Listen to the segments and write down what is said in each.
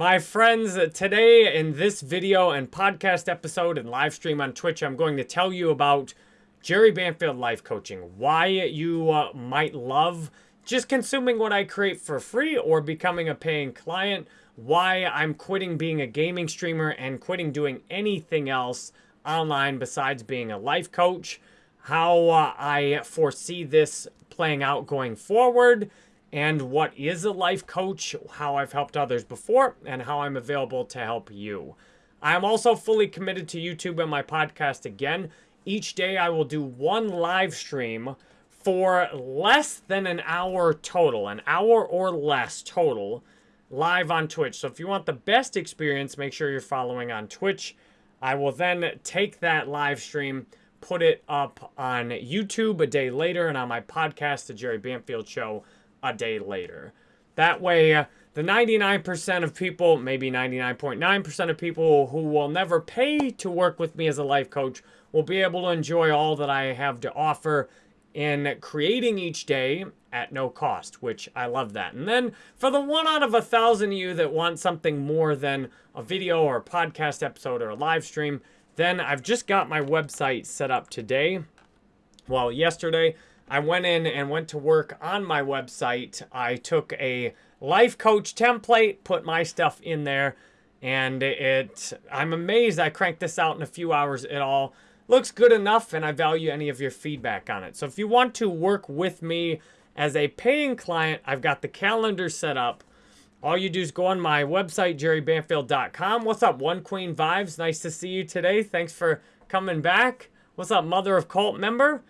My friends, today in this video and podcast episode and live stream on Twitch, I'm going to tell you about Jerry Banfield Life Coaching. Why you uh, might love just consuming what I create for free or becoming a paying client. Why I'm quitting being a gaming streamer and quitting doing anything else online besides being a life coach. How uh, I foresee this playing out going forward and what is a life coach, how I've helped others before, and how I'm available to help you. I am also fully committed to YouTube and my podcast again. Each day I will do one live stream for less than an hour total, an hour or less total, live on Twitch. So if you want the best experience, make sure you're following on Twitch. I will then take that live stream, put it up on YouTube a day later, and on my podcast, The Jerry Banfield Show, a day later. That way, the 99% of people, maybe 99.9% of people who will never pay to work with me as a life coach will be able to enjoy all that I have to offer in creating each day at no cost, which I love that. And then for the one out of a thousand of you that want something more than a video or a podcast episode or a live stream, then I've just got my website set up today. Well, yesterday, I went in and went to work on my website. I took a life coach template, put my stuff in there, and it I'm amazed I cranked this out in a few hours. It all looks good enough, and I value any of your feedback on it. So if you want to work with me as a paying client, I've got the calendar set up. All you do is go on my website, jerrybanfield.com. What's up, One Queen Vibes? Nice to see you today. Thanks for coming back. What's up, Mother of Cult member?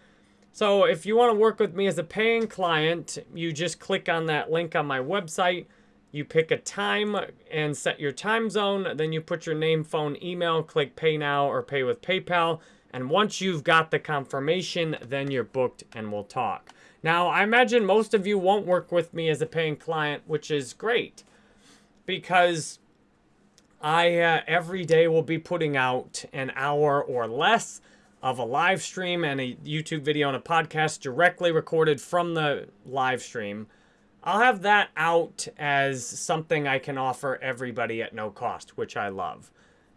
So if you want to work with me as a paying client, you just click on that link on my website. You pick a time and set your time zone. Then you put your name, phone, email, click pay now or pay with PayPal. And once you've got the confirmation, then you're booked and we'll talk. Now, I imagine most of you won't work with me as a paying client, which is great because I uh, every day will be putting out an hour or less of a live stream and a YouTube video and a podcast directly recorded from the live stream. I'll have that out as something I can offer everybody at no cost, which I love.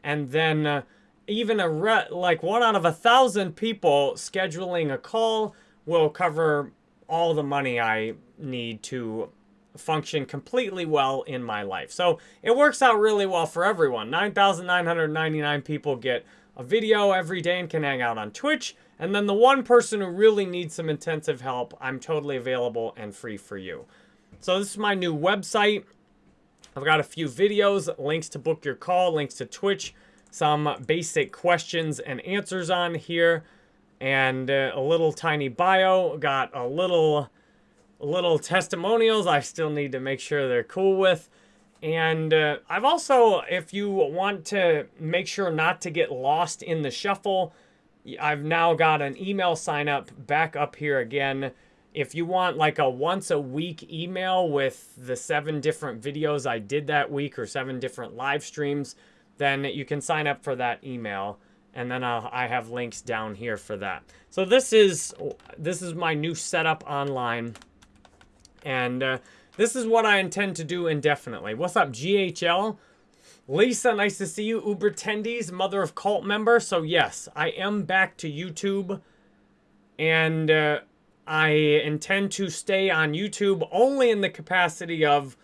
And then uh, even a re- like one out of a thousand people scheduling a call will cover all the money I need to function completely well in my life. So it works out really well for everyone. 9,999 people get a video every day and can hang out on Twitch. And then the one person who really needs some intensive help, I'm totally available and free for you. So this is my new website. I've got a few videos, links to book your call, links to Twitch, some basic questions and answers on here, and uh, a little tiny bio. Got a little, little testimonials I still need to make sure they're cool with. And uh, I've also, if you want to make sure not to get lost in the shuffle, I've now got an email sign up back up here again. If you want like a once a week email with the seven different videos I did that week or seven different live streams, then you can sign up for that email. And then I'll, I have links down here for that. So this is this is my new setup online. And uh, this is what I intend to do indefinitely. What's up, GHL? Lisa, nice to see you. Uber Tendies, Mother of Cult member. So yes, I am back to YouTube. And uh, I intend to stay on YouTube only in the capacity of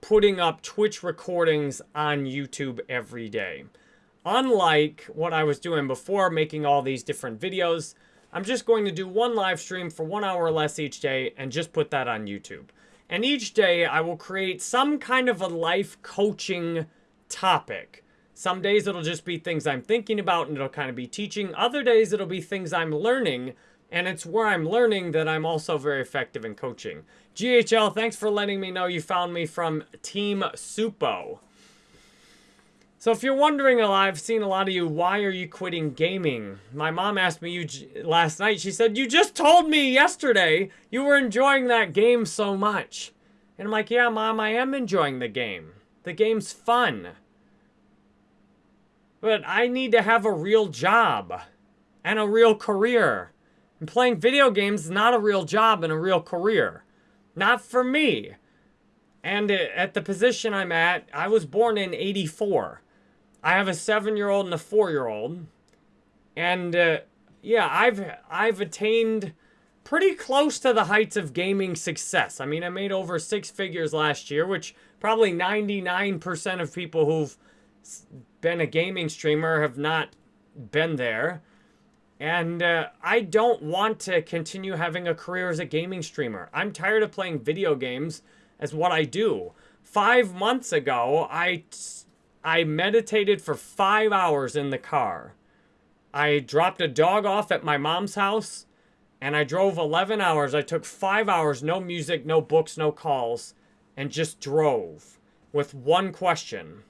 putting up Twitch recordings on YouTube every day. Unlike what I was doing before, making all these different videos, I'm just going to do one live stream for one hour or less each day and just put that on YouTube. And each day I will create some kind of a life coaching topic. Some days it'll just be things I'm thinking about and it'll kind of be teaching. Other days it'll be things I'm learning and it's where I'm learning that I'm also very effective in coaching. GHL, thanks for letting me know you found me from Team Supo. So if you're wondering, I've seen a lot of you, why are you quitting gaming? My mom asked me you last night. She said, you just told me yesterday you were enjoying that game so much. And I'm like, yeah, mom, I am enjoying the game. The game's fun. But I need to have a real job and a real career. And playing video games is not a real job and a real career. Not for me. And uh, at the position I'm at, I was born in 84. I have a seven year old and a four year old. And uh, yeah, I've I've attained pretty close to the heights of gaming success. I mean, I made over six figures last year, which probably 99% of people who've been a gaming streamer have not been there. And uh, I don't want to continue having a career as a gaming streamer. I'm tired of playing video games as what I do. Five months ago, I, I meditated for five hours in the car. I dropped a dog off at my mom's house and I drove 11 hours. I took five hours, no music, no books, no calls, and just drove with one question.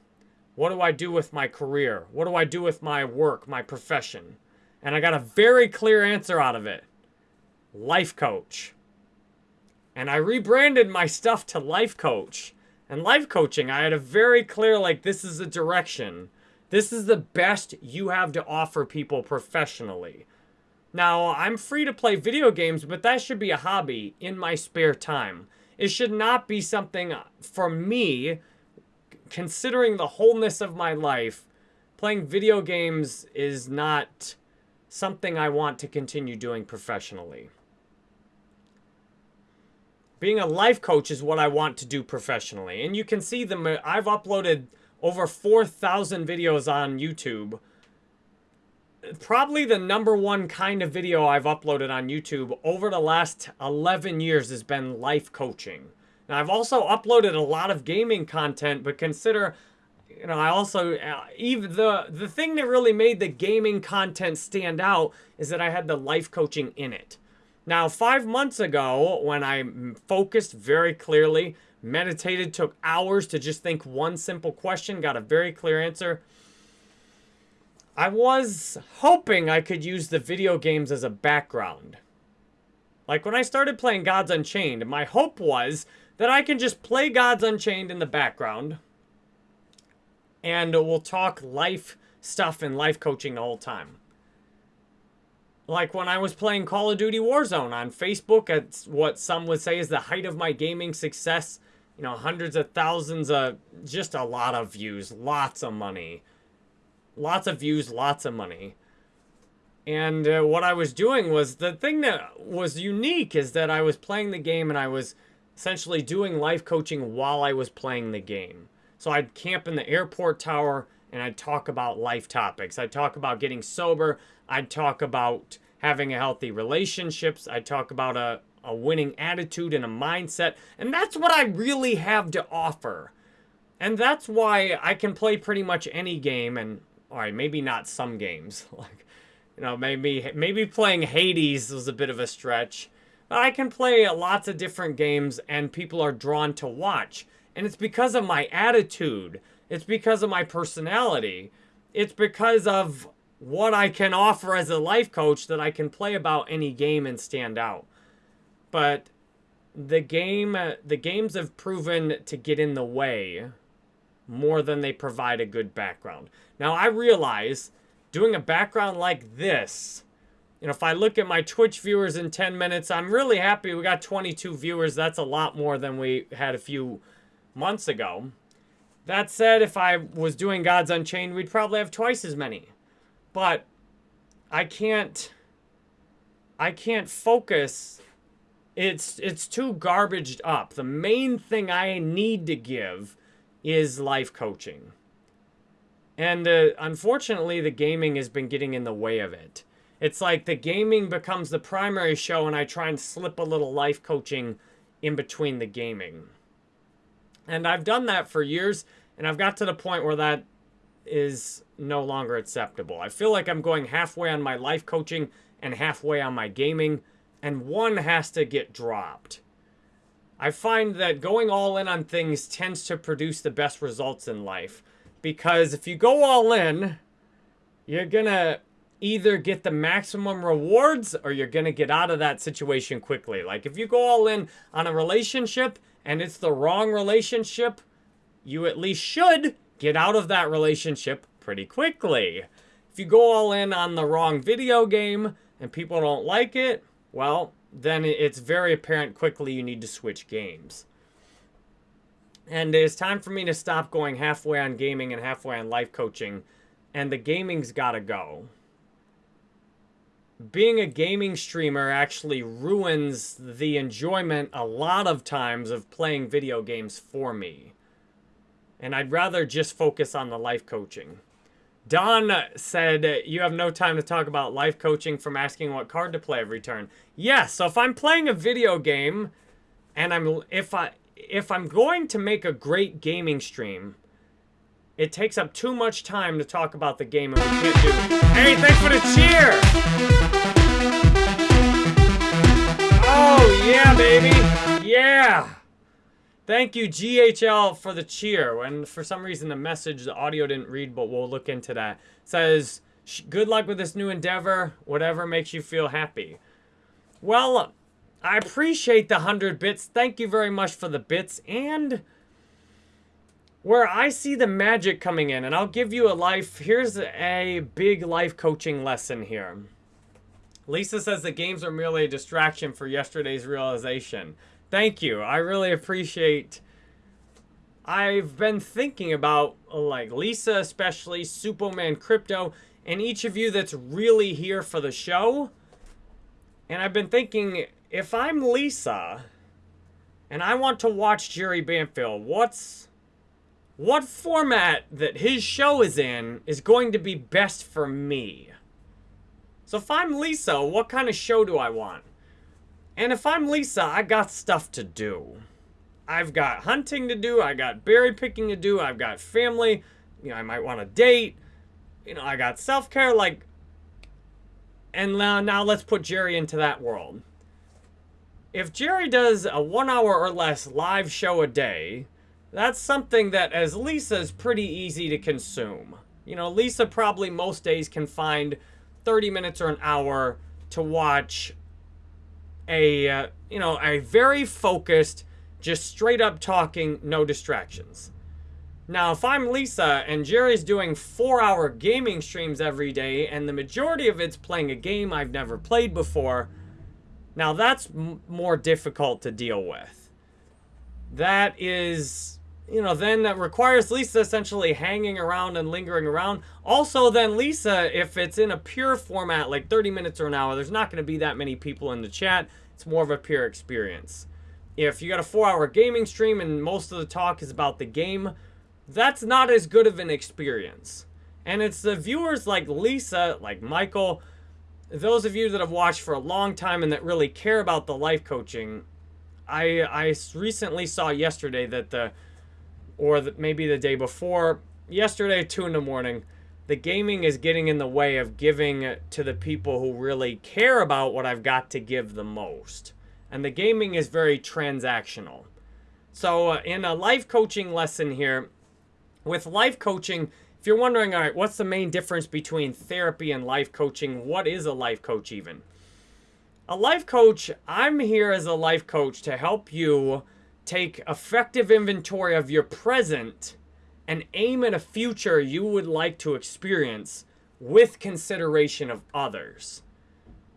What do I do with my career? What do I do with my work, my profession? And I got a very clear answer out of it. Life coach. And I rebranded my stuff to life coach. And life coaching, I had a very clear, like, this is a direction. This is the best you have to offer people professionally. Now, I'm free to play video games, but that should be a hobby in my spare time. It should not be something for me, considering the wholeness of my life, playing video games is not something I want to continue doing professionally. Being a life coach is what I want to do professionally. And you can see them. I've uploaded over 4,000 videos on YouTube probably the number one kind of video I've uploaded on YouTube over the last 11 years has been life coaching. Now, I've also uploaded a lot of gaming content, but consider, you know, I also, uh, even the, the thing that really made the gaming content stand out is that I had the life coaching in it. Now, five months ago, when I focused very clearly, meditated, took hours to just think one simple question, got a very clear answer, I was hoping I could use the video games as a background. Like when I started playing Gods Unchained, my hope was that I can just play Gods Unchained in the background and we'll talk life stuff and life coaching the whole time. Like when I was playing Call of Duty Warzone on Facebook at what some would say is the height of my gaming success. You know, hundreds of thousands of, just a lot of views, lots of money lots of views, lots of money. And uh, what I was doing was the thing that was unique is that I was playing the game and I was essentially doing life coaching while I was playing the game. So I'd camp in the airport tower and I'd talk about life topics. I'd talk about getting sober. I'd talk about having a healthy relationships. I'd talk about a, a winning attitude and a mindset. And that's what I really have to offer. And that's why I can play pretty much any game and all right, maybe not some games. Like, you know, maybe maybe playing Hades was a bit of a stretch. But I can play lots of different games and people are drawn to watch. And it's because of my attitude. It's because of my personality. It's because of what I can offer as a life coach that I can play about any game and stand out. But the game uh, the games have proven to get in the way more than they provide a good background. Now, I realize doing a background like this, you know, if I look at my Twitch viewers in 10 minutes, I'm really happy we got 22 viewers. That's a lot more than we had a few months ago. That said, if I was doing Gods Unchained, we'd probably have twice as many. But I can't I can't focus it's it's too garbaged up. The main thing I need to give is life coaching. And uh, unfortunately, the gaming has been getting in the way of it. It's like the gaming becomes the primary show, and I try and slip a little life coaching in between the gaming. And I've done that for years, and I've got to the point where that is no longer acceptable. I feel like I'm going halfway on my life coaching and halfway on my gaming, and one has to get dropped. I find that going all in on things tends to produce the best results in life. Because if you go all in, you're going to either get the maximum rewards or you're going to get out of that situation quickly. Like if you go all in on a relationship and it's the wrong relationship, you at least should get out of that relationship pretty quickly. If you go all in on the wrong video game and people don't like it, well, then it's very apparent quickly you need to switch games. And it's time for me to stop going halfway on gaming and halfway on life coaching. And the gaming's got to go. Being a gaming streamer actually ruins the enjoyment a lot of times of playing video games for me. And I'd rather just focus on the life coaching. Don said, you have no time to talk about life coaching from asking what card to play every turn. Yes, yeah, so if I'm playing a video game and I'm if I if I'm going to make a great gaming stream, it takes up too much time to talk about the game and we can't do. Hey, thanks for the cheer! Oh yeah, baby! Yeah! Thank you, GHL, for the cheer. And for some reason, the message, the audio didn't read, but we'll look into that. It says, good luck with this new endeavor. Whatever makes you feel happy. Well, I appreciate the 100 bits. Thank you very much for the bits. And where I see the magic coming in, and I'll give you a life, here's a big life coaching lesson here. Lisa says the games are merely a distraction for yesterday's realization. Thank you. I really appreciate... I've been thinking about, like, Lisa especially, Superman Crypto, and each of you that's really here for the show. And I've been thinking, if I'm Lisa, and I want to watch Jerry Banfield, what's... What format that his show is in is going to be best for me? So if I'm Lisa, what kind of show do I want? And if I'm Lisa, I got stuff to do. I've got hunting to do. I got berry picking to do. I've got family. You know, I might want to date. You know, I got self-care. Like, and now, now let's put Jerry into that world. If Jerry does a one hour or less live show a day, that's something that as Lisa is pretty easy to consume. You know, Lisa probably most days can find 30 minutes or an hour to watch a, uh, you know, a very focused, just straight up talking, no distractions. Now, if I'm Lisa and Jerry's doing four hour gaming streams every day and the majority of it's playing a game I've never played before, now that's more difficult to deal with. That is, you know, then that requires Lisa essentially hanging around and lingering around. Also, then Lisa, if it's in a pure format, like 30 minutes or an hour, there's not going to be that many people in the chat. It's more of a pure experience. If you got a four hour gaming stream and most of the talk is about the game, that's not as good of an experience. And it's the viewers like Lisa, like Michael, those of you that have watched for a long time and that really care about the life coaching, I, I recently saw yesterday that the, or the, maybe the day before, yesterday, 2 in the morning, the gaming is getting in the way of giving to the people who really care about what I've got to give the most. And the gaming is very transactional. So uh, in a life coaching lesson here, with life coaching, if you're wondering, all right, what's the main difference between therapy and life coaching? What is a life coach even? A life coach, I'm here as a life coach to help you take effective inventory of your present and aim at a future you would like to experience with consideration of others.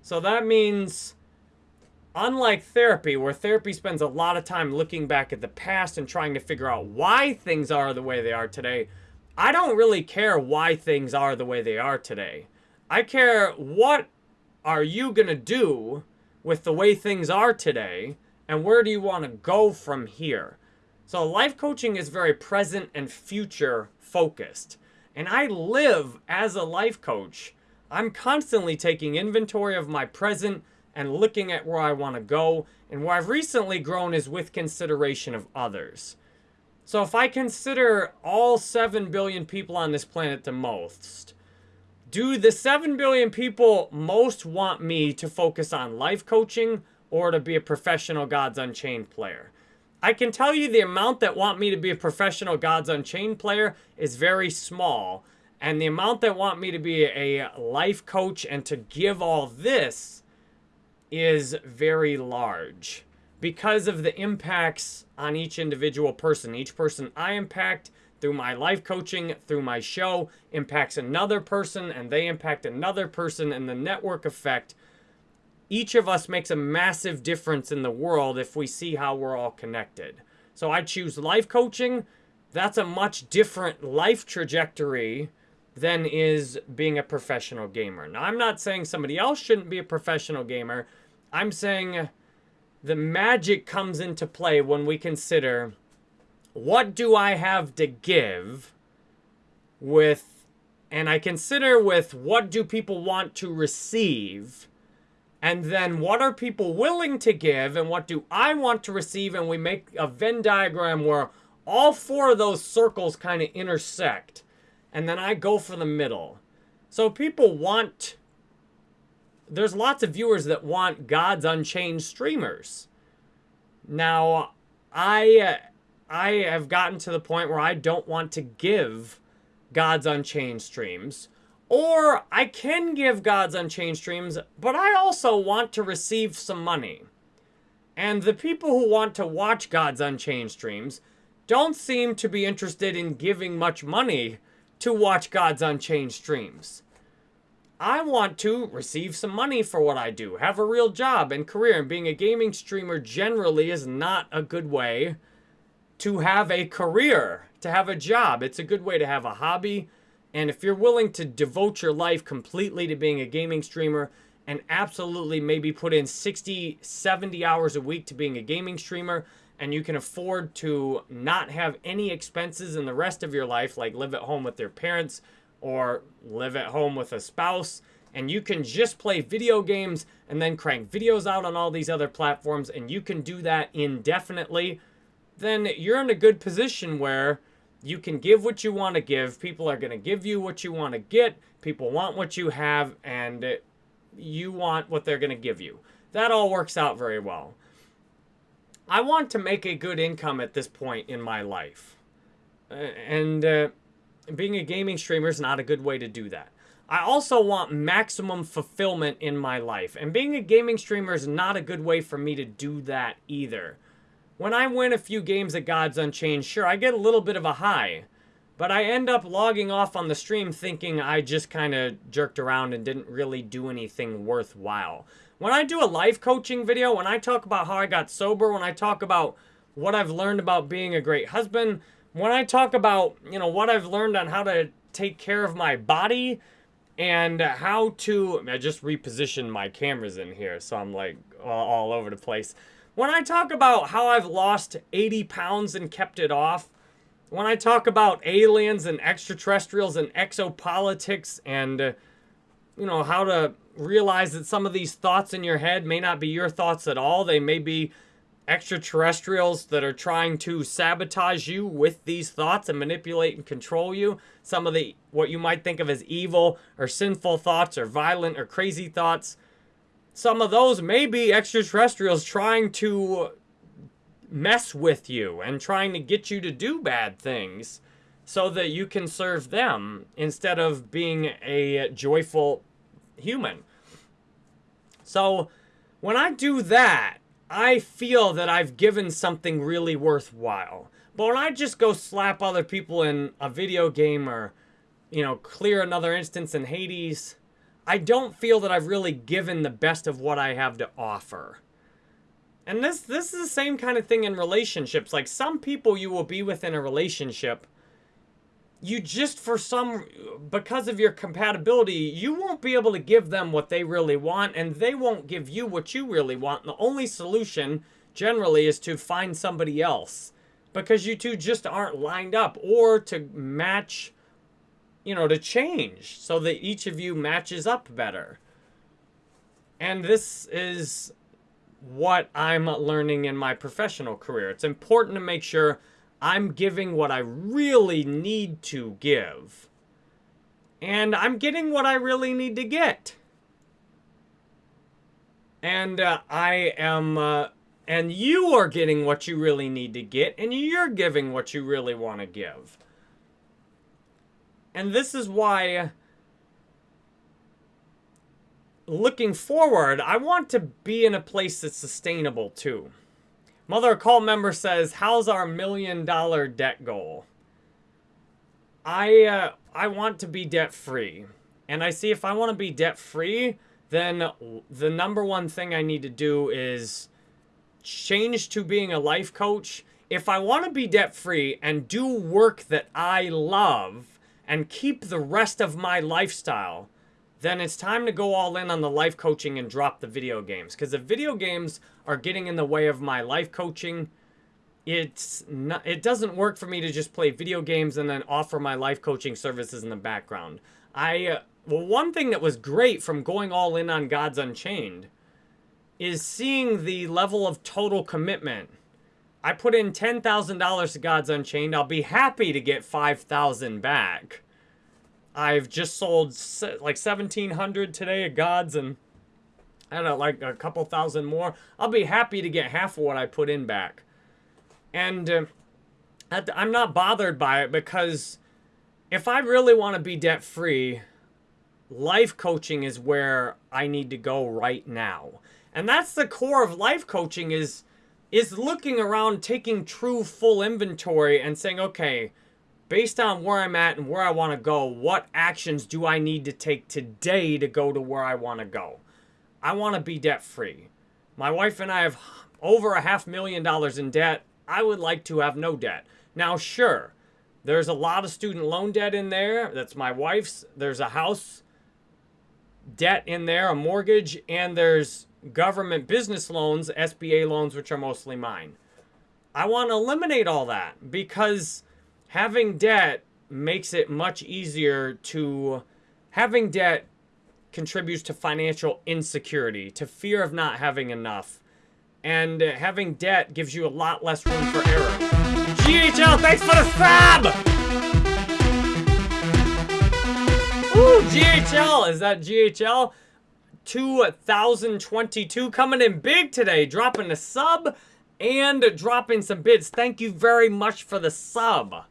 So that means, unlike therapy, where therapy spends a lot of time looking back at the past and trying to figure out why things are the way they are today, I don't really care why things are the way they are today. I care what are you going to do with the way things are today and where do you want to go from here. So life coaching is very present and future focused. And I live as a life coach. I'm constantly taking inventory of my present and looking at where I want to go. And where I've recently grown is with consideration of others. So if I consider all 7 billion people on this planet the most, do the 7 billion people most want me to focus on life coaching or to be a professional Gods Unchained player? I can tell you the amount that want me to be a professional Gods Unchained player is very small. And the amount that want me to be a life coach and to give all this is very large because of the impacts on each individual person. Each person I impact through my life coaching, through my show, impacts another person and they impact another person and the network effect each of us makes a massive difference in the world if we see how we're all connected. So I choose life coaching. That's a much different life trajectory than is being a professional gamer. Now, I'm not saying somebody else shouldn't be a professional gamer. I'm saying the magic comes into play when we consider what do I have to give with, and I consider with what do people want to receive, and then what are people willing to give, and what do I want to receive, and we make a Venn diagram where all four of those circles kind of intersect, and then I go for the middle. So people want, there's lots of viewers that want Gods Unchained streamers. Now, I I have gotten to the point where I don't want to give Gods Unchained streams. Or I can give Gods Unchained streams, but I also want to receive some money. And the people who want to watch Gods Unchained streams don't seem to be interested in giving much money to watch Gods Unchained streams. I want to receive some money for what I do, have a real job and career, and being a gaming streamer generally is not a good way to have a career, to have a job. It's a good way to have a hobby. And if you're willing to devote your life completely to being a gaming streamer and absolutely maybe put in 60, 70 hours a week to being a gaming streamer, and you can afford to not have any expenses in the rest of your life, like live at home with your parents or live at home with a spouse, and you can just play video games and then crank videos out on all these other platforms, and you can do that indefinitely then you're in a good position where you can give what you want to give. People are going to give you what you want to get. People want what you have, and you want what they're going to give you. That all works out very well. I want to make a good income at this point in my life. And uh, being a gaming streamer is not a good way to do that. I also want maximum fulfillment in my life. And being a gaming streamer is not a good way for me to do that either. When I win a few games at Gods Unchained, sure, I get a little bit of a high. But I end up logging off on the stream thinking I just kind of jerked around and didn't really do anything worthwhile. When I do a life coaching video, when I talk about how I got sober, when I talk about what I've learned about being a great husband, when I talk about, you know, what I've learned on how to take care of my body and how to, I just repositioned my cameras in here, so I'm like all, all over the place. When I talk about how I've lost 80 pounds and kept it off, when I talk about aliens and extraterrestrials and exopolitics and, uh, you know, how to realize that some of these thoughts in your head may not be your thoughts at all. They may be extraterrestrials that are trying to sabotage you with these thoughts and manipulate and control you. Some of the, what you might think of as evil or sinful thoughts or violent or crazy thoughts some of those may be extraterrestrials trying to mess with you and trying to get you to do bad things so that you can serve them instead of being a joyful human. So when I do that, I feel that I've given something really worthwhile. But when I just go slap other people in a video game or, you know, clear another instance in Hades, I don't feel that I've really given the best of what I have to offer. And this this is the same kind of thing in relationships. Like some people you will be with in a relationship, you just for some because of your compatibility, you won't be able to give them what they really want and they won't give you what you really want. And the only solution generally is to find somebody else because you two just aren't lined up or to match you know, to change so that each of you matches up better. And this is what I'm learning in my professional career. It's important to make sure I'm giving what I really need to give. And I'm getting what I really need to get. And uh, I am, uh, and you are getting what you really need to get, and you're giving what you really want to give. And this is why, looking forward, I want to be in a place that's sustainable too. Mother Call member says, how's our million dollar debt goal? I, uh, I want to be debt free. And I see if I want to be debt free, then the number one thing I need to do is change to being a life coach if I want to be debt free and do work that I love and keep the rest of my lifestyle, then it's time to go all in on the life coaching and drop the video games. Because the video games are getting in the way of my life coaching. It's not, it doesn't work for me to just play video games and then offer my life coaching services in the background. I uh, well, one thing that was great from going all in on Gods Unchained is seeing the level of total commitment. I put in $10,000 to Gods Unchained. I'll be happy to get 5,000 back. I've just sold like 1,700 today of Gods and I don't know, like a couple thousand more. I'll be happy to get half of what I put in back. And uh, I'm not bothered by it because if I really want to be debt free, life coaching is where I need to go right now. And that's the core of life coaching is is looking around, taking true full inventory and saying, okay, based on where I'm at and where I want to go, what actions do I need to take today to go to where I want to go? I want to be debt free. My wife and I have over a half million dollars in debt. I would like to have no debt. Now, sure, there's a lot of student loan debt in there. That's my wife's. There's a house debt in there, a mortgage, and there's government business loans, SBA loans, which are mostly mine. I want to eliminate all that because having debt makes it much easier to having debt contributes to financial insecurity, to fear of not having enough. And having debt gives you a lot less room for error. GHL, thanks for the sub! Ooh, GHL, is that GHL? 2022 coming in big today, dropping a sub and dropping some bids. Thank you very much for the sub.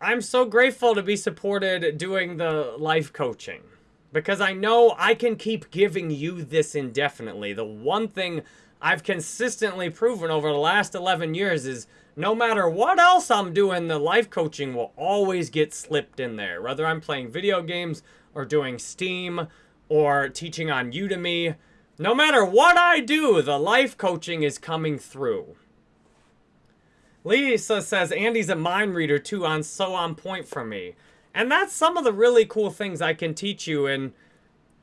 I'm so grateful to be supported doing the life coaching because I know I can keep giving you this indefinitely. The one thing I've consistently proven over the last 11 years is no matter what else I'm doing, the life coaching will always get slipped in there. Whether I'm playing video games or doing Steam or teaching on Udemy, no matter what I do, the life coaching is coming through. Lisa says, Andy's a mind reader too, on so on point for me. And that's some of the really cool things I can teach you and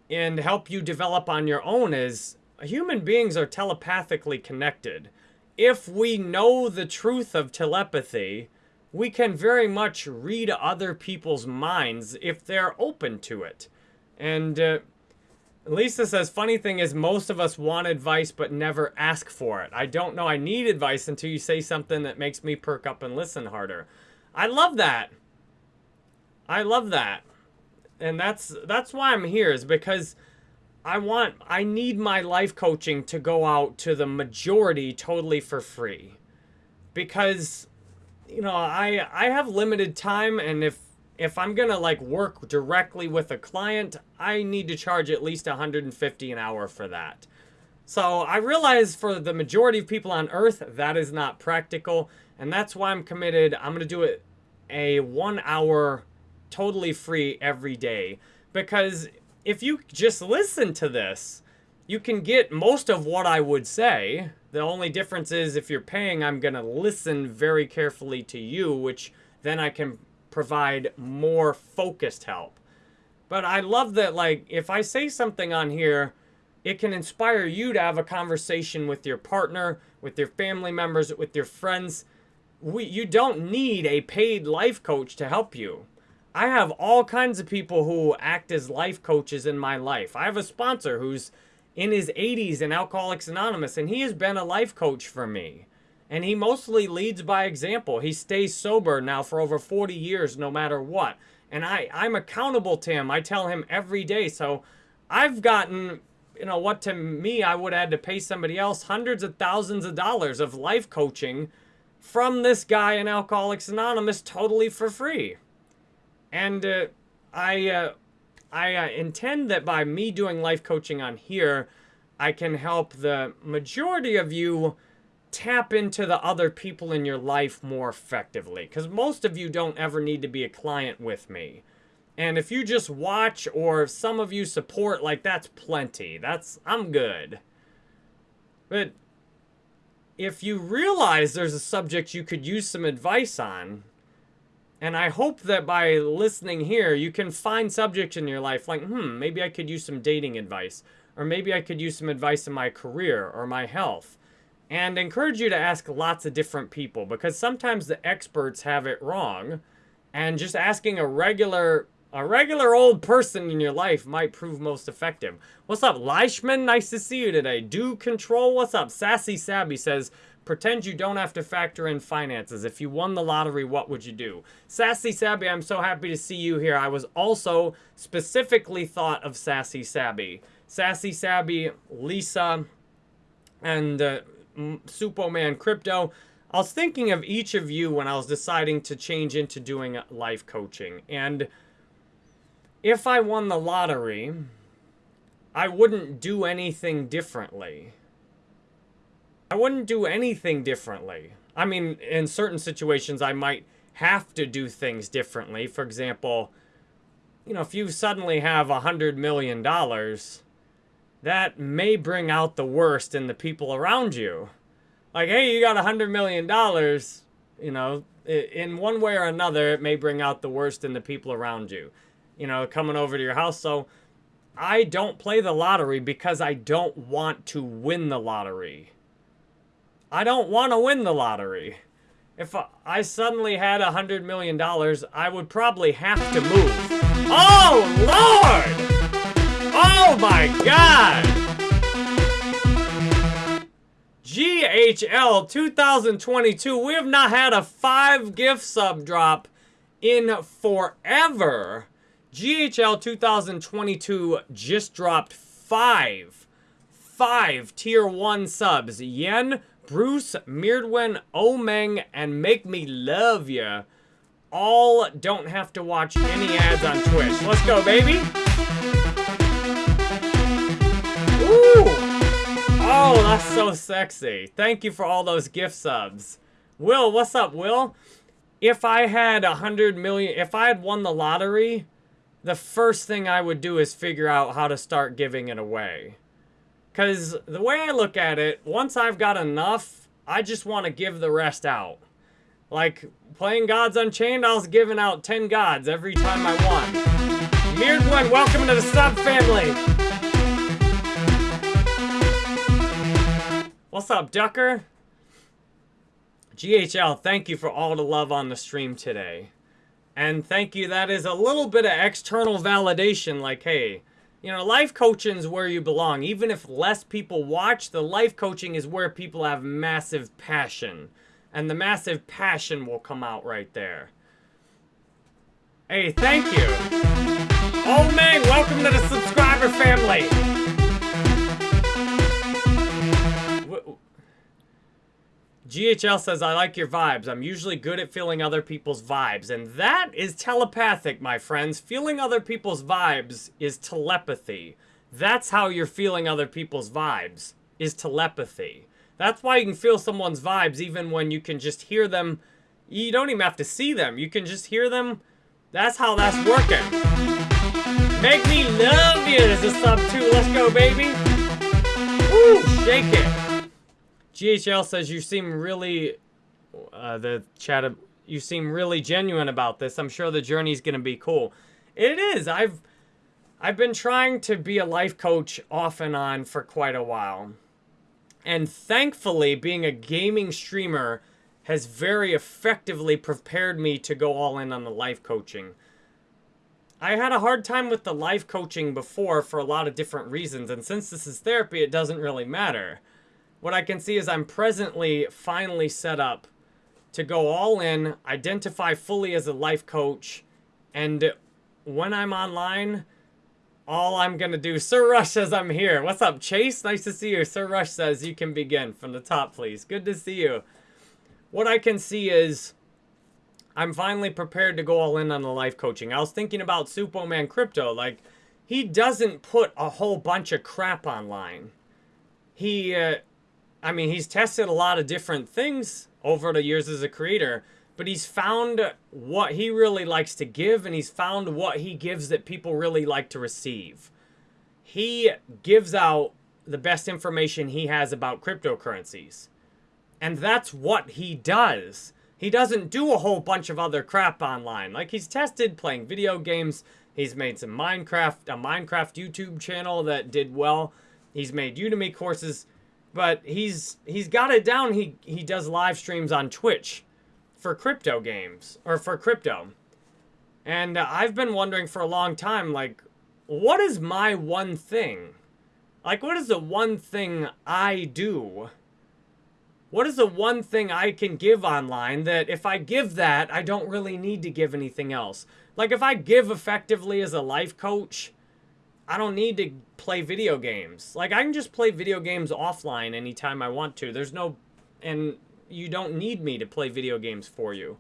and help you develop on your own is human beings are telepathically connected if we know the truth of telepathy, we can very much read other people's minds if they're open to it. And uh, Lisa says, funny thing is most of us want advice but never ask for it. I don't know I need advice until you say something that makes me perk up and listen harder. I love that. I love that. And that's that's why I'm here is because I want, I need my life coaching to go out to the majority totally for free. Because, you know, I, I have limited time and if, if I'm going to like work directly with a client, I need to charge at least 150 an hour for that. So I realize for the majority of people on earth, that is not practical. And that's why I'm committed. I'm going to do it a one hour totally free every day because if you just listen to this, you can get most of what I would say. The only difference is if you're paying, I'm going to listen very carefully to you, which then I can provide more focused help. But I love that, like, if I say something on here, it can inspire you to have a conversation with your partner, with your family members, with your friends. We, you don't need a paid life coach to help you. I have all kinds of people who act as life coaches in my life. I have a sponsor who's in his 80s in Alcoholics Anonymous, and he has been a life coach for me. And he mostly leads by example. He stays sober now for over 40 years, no matter what. And I, I'm accountable to him. I tell him every day. So I've gotten, you know, what to me I would have had to pay somebody else hundreds of thousands of dollars of life coaching from this guy in Alcoholics Anonymous totally for free. And uh, I, uh, I uh, intend that by me doing life coaching on here, I can help the majority of you tap into the other people in your life more effectively. Because most of you don't ever need to be a client with me. And if you just watch or if some of you support, like that's plenty. That's, I'm good. But if you realize there's a subject you could use some advice on, and I hope that by listening here, you can find subjects in your life like, hmm, maybe I could use some dating advice, or maybe I could use some advice in my career or my health. And encourage you to ask lots of different people because sometimes the experts have it wrong. And just asking a regular a regular old person in your life might prove most effective. What's up, Leishman? Nice to see you today. Do control. What's up? Sassy Sabby says, pretend you don't have to factor in finances. If you won the lottery, what would you do? Sassy Sabby, I'm so happy to see you here. I was also specifically thought of Sassy Sabby. Sassy Sabby, Lisa, and uh, Superman Crypto. I was thinking of each of you when I was deciding to change into doing life coaching. And if I won the lottery, I wouldn't do anything differently. I wouldn't do anything differently. I mean, in certain situations, I might have to do things differently. For example, you know, if you suddenly have a $100 million, that may bring out the worst in the people around you. Like, hey, you got a $100 million, you know, in one way or another, it may bring out the worst in the people around you you know, coming over to your house. So I don't play the lottery because I don't want to win the lottery. I don't want to win the lottery. If I suddenly had a $100 million, I would probably have to move. Oh, Lord! Oh, my God! GHL 2022. We have not had a five gift sub drop in forever. GHL 2022 just dropped five, five tier one subs. Yen, Bruce, Mirdwin, Omeng, and Make Me Love Ya. All don't have to watch any ads on Twitch. Let's go, baby. Ooh. Oh, that's so sexy. Thank you for all those gift subs. Will, what's up, Will? If I had a hundred million, if I had won the lottery, the first thing I would do is figure out how to start giving it away. Because the way I look at it, once I've got enough, I just want to give the rest out. Like, playing Gods Unchained, I was giving out 10 gods every time I won. Mirdwin, welcome to the sub family! What's up, Ducker? GHL, thank you for all the love on the stream today. And thank you, that is a little bit of external validation, like, hey, you know, life coaching is where you belong. Even if less people watch, the life coaching is where people have massive passion. And the massive passion will come out right there. Hey, thank you. Oh, man, welcome to the subscriber family. GHL says, I like your vibes. I'm usually good at feeling other people's vibes. And that is telepathic, my friends. Feeling other people's vibes is telepathy. That's how you're feeling other people's vibes, is telepathy. That's why you can feel someone's vibes even when you can just hear them. You don't even have to see them. You can just hear them. That's how that's working. Make me love you this is a sub two. Let's go, baby. Woo, shake it. GHL says you seem really, uh, the chat, you seem really genuine about this. I'm sure the journey's going to be cool. It is. I've, I've been trying to be a life coach off and on for quite a while. And thankfully, being a gaming streamer has very effectively prepared me to go all in on the life coaching. I had a hard time with the life coaching before for a lot of different reasons, and since this is therapy, it doesn't really matter what I can see is I'm presently finally set up to go all in, identify fully as a life coach, and when I'm online, all I'm going to do... Sir Rush says I'm here. What's up, Chase? Nice to see you. Sir Rush says you can begin from the top, please. Good to see you. What I can see is I'm finally prepared to go all in on the life coaching. I was thinking about Superman Crypto. Like, he doesn't put a whole bunch of crap online. He... Uh, I mean, he's tested a lot of different things over the years as a creator, but he's found what he really likes to give and he's found what he gives that people really like to receive. He gives out the best information he has about cryptocurrencies. And that's what he does. He doesn't do a whole bunch of other crap online. Like he's tested playing video games. He's made some Minecraft, a Minecraft YouTube channel that did well. He's made Udemy courses, but he's he's got it down. He he does live streams on Twitch for crypto games or for crypto. And uh, I've been wondering for a long time like what is my one thing? Like what is the one thing I do? What is the one thing I can give online that if I give that, I don't really need to give anything else? Like if I give effectively as a life coach, I don't need to play video games. Like I can just play video games offline anytime I want to. There's no and you don't need me to play video games for you.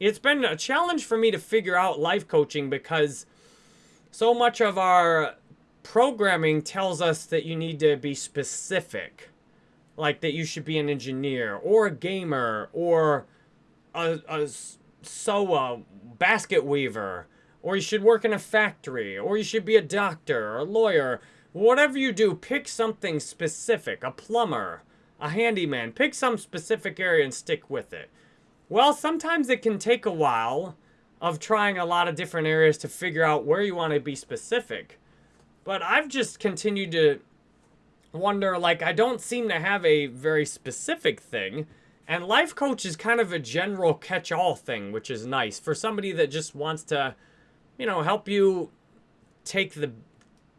It's been a challenge for me to figure out life coaching because so much of our programming tells us that you need to be specific like that you should be an engineer or a gamer or a, a basket weaver or you should work in a factory or you should be a doctor or a lawyer whatever you do pick something specific a plumber a handyman pick some specific area and stick with it well sometimes it can take a while of trying a lot of different areas to figure out where you want to be specific but i've just continued to wonder, like, I don't seem to have a very specific thing. And life coach is kind of a general catch-all thing, which is nice for somebody that just wants to, you know, help you take the,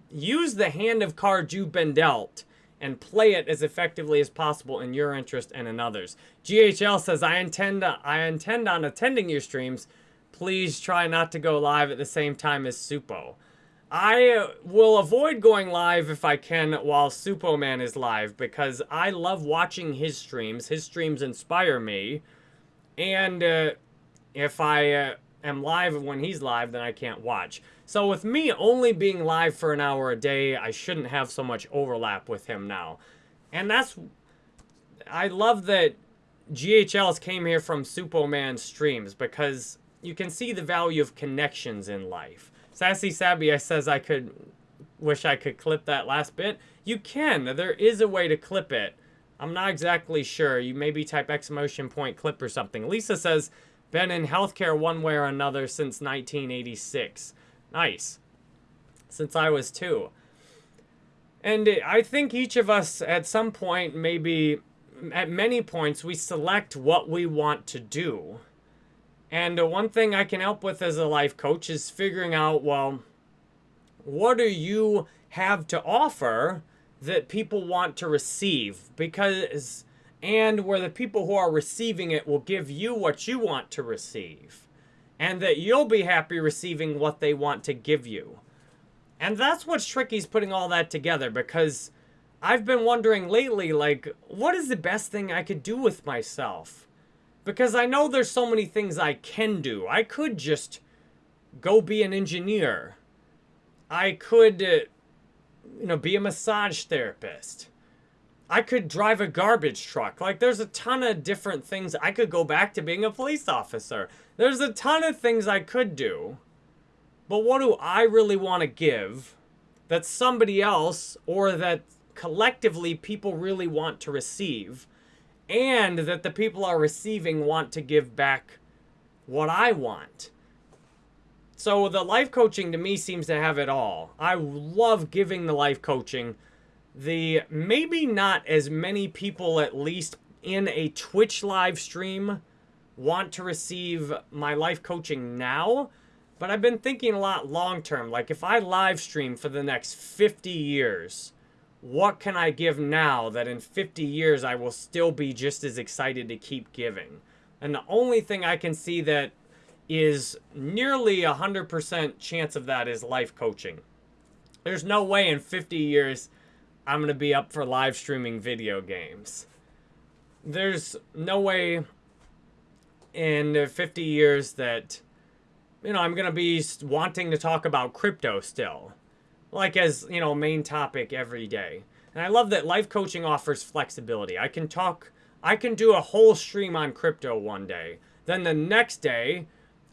use the hand of cards you've been dealt and play it as effectively as possible in your interest and in others. GHL says, I intend, to I intend on attending your streams. Please try not to go live at the same time as Supo. I will avoid going live if I can while Supo Man is live because I love watching his streams. His streams inspire me. And uh, if I uh, am live when he's live, then I can't watch. So with me only being live for an hour a day, I shouldn't have so much overlap with him now. And that's... I love that GHLs came here from Superman streams because you can see the value of connections in life. Sassy Sabia says I could wish I could clip that last bit. You can. There is a way to clip it. I'm not exactly sure. You maybe type exclamation point clip or something. Lisa says, been in healthcare one way or another since 1986. Nice. Since I was two. And I think each of us at some point, maybe at many points, we select what we want to do. And uh, one thing I can help with as a life coach is figuring out, well, what do you have to offer that people want to receive? Because, and where the people who are receiving it will give you what you want to receive. And that you'll be happy receiving what they want to give you. And that's what's tricky is putting all that together because I've been wondering lately, like, what is the best thing I could do with myself? Because I know there's so many things I can do. I could just go be an engineer. I could, uh, you know, be a massage therapist. I could drive a garbage truck. Like, there's a ton of different things. I could go back to being a police officer. There's a ton of things I could do. But what do I really want to give that somebody else or that collectively people really want to receive? and that the people are receiving want to give back what I want. So the life coaching to me seems to have it all. I love giving the life coaching. The maybe not as many people at least in a Twitch live stream want to receive my life coaching now, but I've been thinking a lot long term. Like if I live stream for the next 50 years, what can I give now that in 50 years I will still be just as excited to keep giving? And the only thing I can see that is nearly a 100% chance of that is life coaching. There's no way in 50 years I'm going to be up for live streaming video games. There's no way in 50 years that, you know, I'm going to be wanting to talk about crypto still like as, you know, main topic every day. And I love that life coaching offers flexibility. I can talk, I can do a whole stream on crypto one day. Then the next day,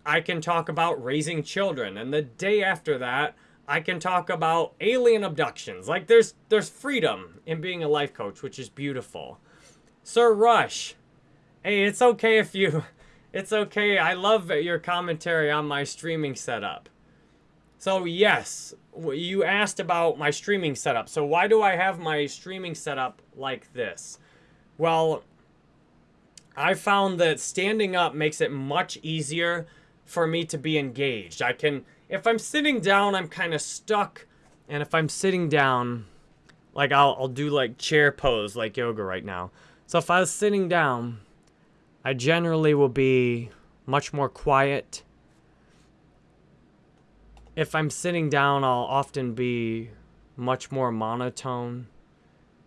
I can talk about raising children. And the day after that, I can talk about alien abductions. Like there's there's freedom in being a life coach, which is beautiful. Sir Rush. Hey, it's okay if you... It's okay. I love your commentary on my streaming setup. So, yes, you asked about my streaming setup. So, why do I have my streaming setup like this? Well, I found that standing up makes it much easier for me to be engaged. I can, if I'm sitting down, I'm kind of stuck. And if I'm sitting down, like I'll, I'll do like chair pose, like yoga right now. So if I was sitting down, I generally will be much more quiet. If I'm sitting down, I'll often be much more monotone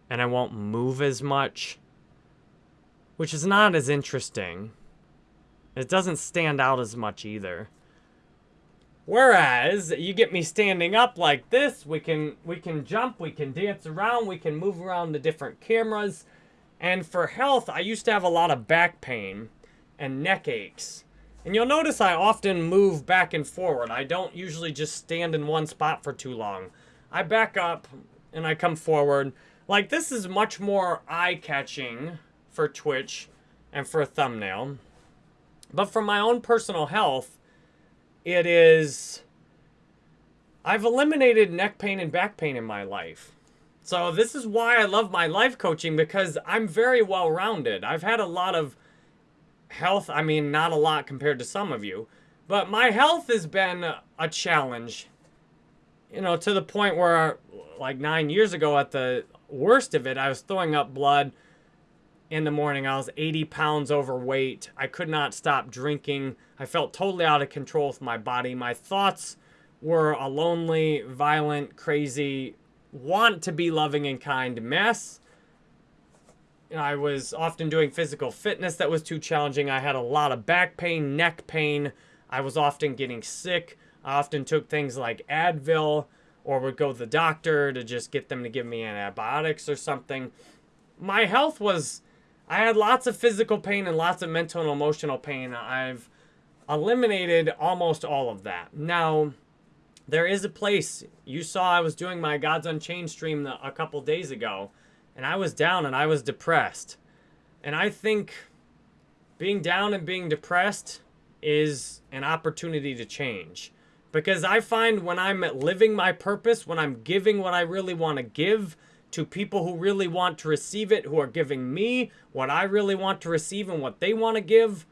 and I won't move as much, which is not as interesting. It doesn't stand out as much either. Whereas you get me standing up like this, we can we can jump, we can dance around, we can move around the different cameras. And for health, I used to have a lot of back pain and neck aches. And you'll notice I often move back and forward. I don't usually just stand in one spot for too long. I back up and I come forward. Like this is much more eye-catching for Twitch and for a thumbnail. But for my own personal health, it is... I've eliminated neck pain and back pain in my life. So this is why I love my life coaching because I'm very well-rounded. I've had a lot of health, I mean, not a lot compared to some of you, but my health has been a challenge, you know, to the point where like nine years ago at the worst of it, I was throwing up blood in the morning. I was 80 pounds overweight. I could not stop drinking. I felt totally out of control with my body. My thoughts were a lonely, violent, crazy, want to be loving and kind mess. I was often doing physical fitness that was too challenging. I had a lot of back pain, neck pain. I was often getting sick. I often took things like Advil or would go to the doctor to just get them to give me antibiotics or something. My health was I had lots of physical pain and lots of mental and emotional pain. I've eliminated almost all of that. Now, there is a place. You saw I was doing my Gods Unchained stream a couple days ago, and I was down and I was depressed. And I think being down and being depressed is an opportunity to change. Because I find when I'm living my purpose, when I'm giving what I really want to give, to people who really want to receive it, who are giving me what I really want to receive and what they want to give,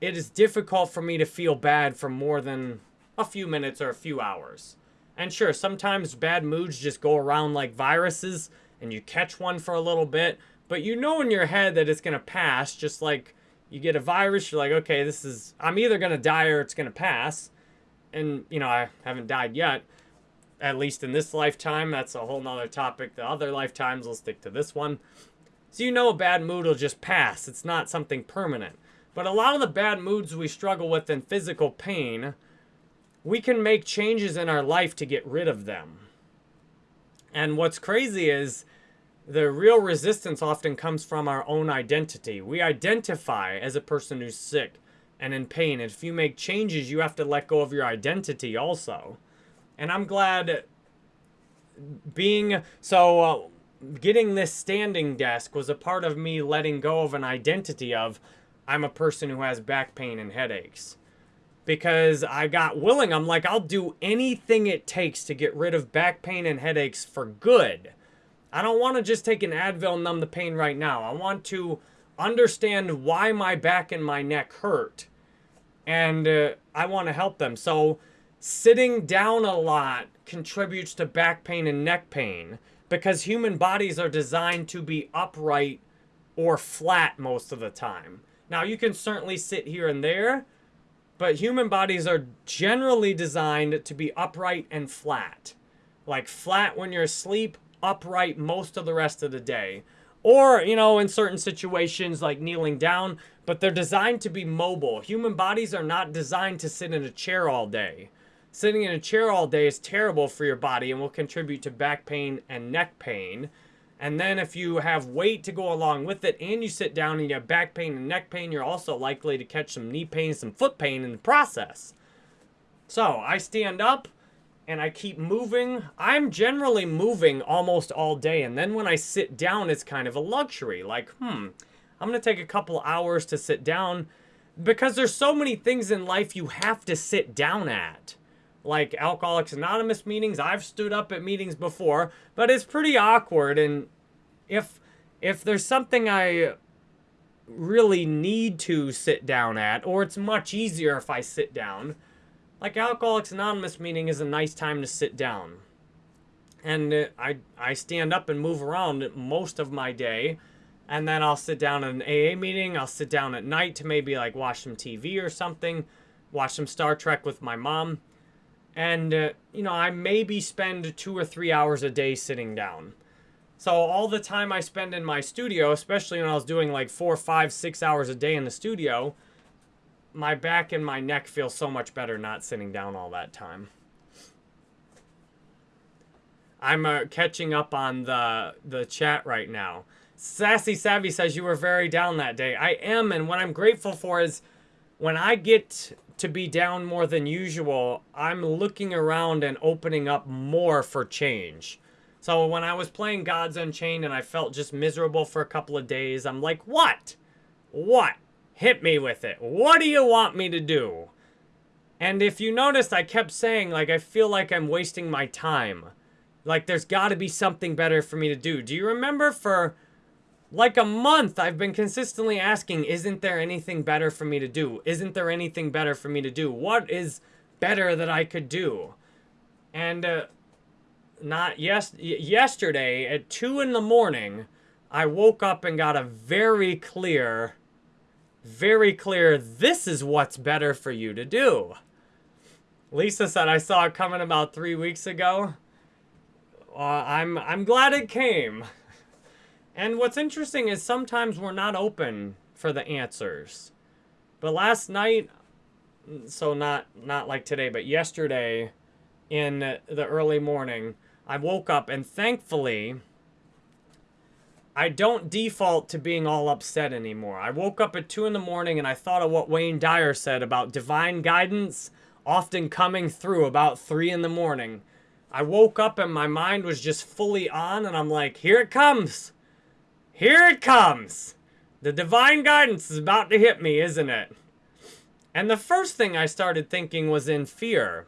it is difficult for me to feel bad for more than a few minutes or a few hours. And sure, sometimes bad moods just go around like viruses and you catch one for a little bit, but you know in your head that it's going to pass, just like you get a virus, you're like, okay, this is, I'm either going to die or it's going to pass. And, you know, I haven't died yet at least in this lifetime. That's a whole nother topic. The other lifetimes, we'll stick to this one. So you know a bad mood will just pass. It's not something permanent. But a lot of the bad moods we struggle with in physical pain, we can make changes in our life to get rid of them. And what's crazy is the real resistance often comes from our own identity. We identify as a person who's sick and in pain. And if you make changes, you have to let go of your identity also. And I'm glad being so uh, getting this standing desk was a part of me letting go of an identity of I'm a person who has back pain and headaches. Because I got willing, I'm like, I'll do anything it takes to get rid of back pain and headaches for good. I don't want to just take an Advil and numb the pain right now. I want to understand why my back and my neck hurt. And uh, I want to help them. So Sitting down a lot contributes to back pain and neck pain because human bodies are designed to be upright or flat most of the time. Now, you can certainly sit here and there, but human bodies are generally designed to be upright and flat. Like flat when you're asleep, upright most of the rest of the day. Or, you know, in certain situations like kneeling down, but they're designed to be mobile. Human bodies are not designed to sit in a chair all day. Sitting in a chair all day is terrible for your body and will contribute to back pain and neck pain. And then if you have weight to go along with it and you sit down and you have back pain and neck pain, you're also likely to catch some knee pain, some foot pain in the process. So I stand up and I keep moving. I'm generally moving almost all day. And then when I sit down, it's kind of a luxury. Like, hmm, I'm going to take a couple hours to sit down because there's so many things in life you have to sit down at. Like Alcoholics Anonymous meetings, I've stood up at meetings before, but it's pretty awkward and if if there's something I really need to sit down at or it's much easier if I sit down, like Alcoholics Anonymous meeting is a nice time to sit down. And uh, I, I stand up and move around most of my day. And then I'll sit down at an AA meeting. I'll sit down at night to maybe like watch some TV or something. Watch some Star Trek with my mom. And, uh, you know, I maybe spend two or three hours a day sitting down. So all the time I spend in my studio, especially when I was doing like four, five, six hours a day in the studio, my back and my neck feel so much better not sitting down all that time. I'm uh, catching up on the the chat right now. Sassy Savvy says you were very down that day. I am, and what I'm grateful for is when I get to be down more than usual, I'm looking around and opening up more for change. So when I was playing Gods Unchained and I felt just miserable for a couple of days, I'm like, what? What? Hit me with it. What do you want me to do? And if you noticed, I kept saying, like, I feel like I'm wasting my time. Like, there's got to be something better for me to do. Do you remember for like a month, I've been consistently asking, isn't there anything better for me to do? Isn't there anything better for me to do? What is better that I could do? And uh, not yes yesterday at 2 in the morning, I woke up and got a very clear very clear this is what's better for you to do. Lisa said, I saw it coming about three weeks ago. Uh, I'm, I'm glad it came. And what's interesting is sometimes we're not open for the answers. But last night, so not, not like today, but yesterday in the early morning, I woke up and thankfully I don't default to being all upset anymore. I woke up at 2 in the morning and I thought of what Wayne Dyer said about divine guidance often coming through about 3 in the morning. I woke up and my mind was just fully on and I'm like, here it comes. Here it comes. The divine guidance is about to hit me, isn't it? And the first thing I started thinking was in fear.